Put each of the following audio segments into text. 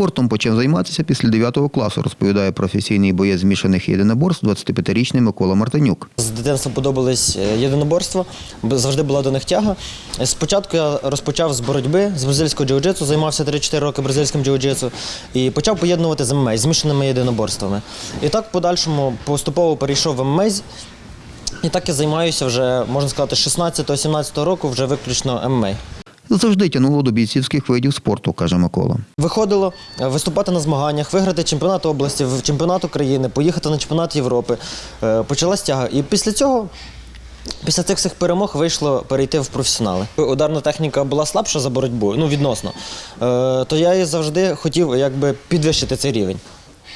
Спортом почав займатися після 9 класу, розповідає професійний боєць змішаних єдиноборств 25-річний Микола Мартинюк. З дитинства подобались е, єдиноборства, завжди була до них тяга. Е, Спочатку я розпочав з боротьби, з бразильського джиу-джитсу, займався 3-4 роки бразильським джиу-джитсу і почав поєднувати з ММА, змішаними єдиноборствами. І так в подальшому поступово перейшов в ММА. І так я займаюся вже, можна сказати, з 16-17 року вже виключно ММА. Завжди тянуло до бійцівських видів спорту, каже Микола. Виходило е, виступати на змаганнях, виграти чемпіонат області, чемпіонат України, поїхати на чемпіонат Європи. Е, Почалась тяга. І після цього, після цих всіх перемог, вийшло перейти в професіонали. Ударна техніка була слабша за боротьбу, ну відносно. Е, То я і завжди хотів якби підвищити цей рівень.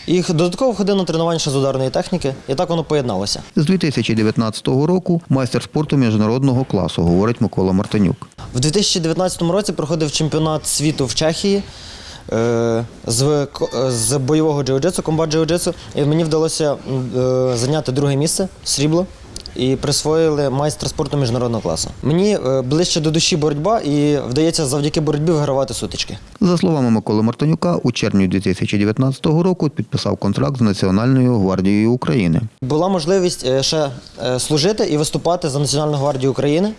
І додатково ходив на тренування ще з ударної техніки, і так воно поєдналося. З 2019 року майстер спорту міжнародного класу, говорить Микола Мартинюк. В 2019 році проходив чемпіонат світу в Чехії е, з, е, з бойового джиу-джитсу, комбат джиу-джитсу. І мені вдалося е, зайняти друге місце срібло. І присвоїли майстра спорту міжнародного класу. Мені ближче до душі боротьба, і вдається завдяки боротьбі вигравати сутички. За словами Миколи Мартинюка, у червні 2019 року підписав контракт з Національною гвардією України. Була можливість ще служити і виступати за Національну гвардію України.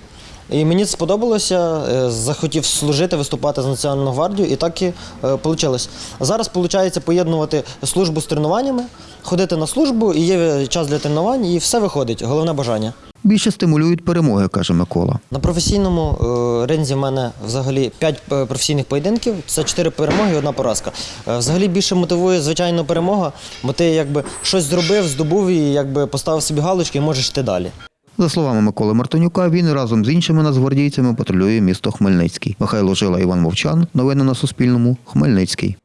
І мені це сподобалося, е, захотів служити, виступати за Національну гвардію, і так і вийшло. Зараз виходить поєднувати службу з тренуваннями, ходити на службу, і є час для тренувань, і все виходить. Головне бажання. Більше стимулюють перемоги, каже Микола. На професійному е, ринзі в мене взагалі 5 професійних поєдинків, це 4 перемоги і одна поразка. Е, Взагалі більше мотивує звичайно перемога, бо ти якби щось зробив, здобув і якби поставив собі галочки і можеш йти далі. За словами Миколи Мартинюка, він разом з іншими нацгвардійцями патрулює місто Хмельницький. Михайло Жила, Іван Мовчан. Новини на Суспільному. Хмельницький.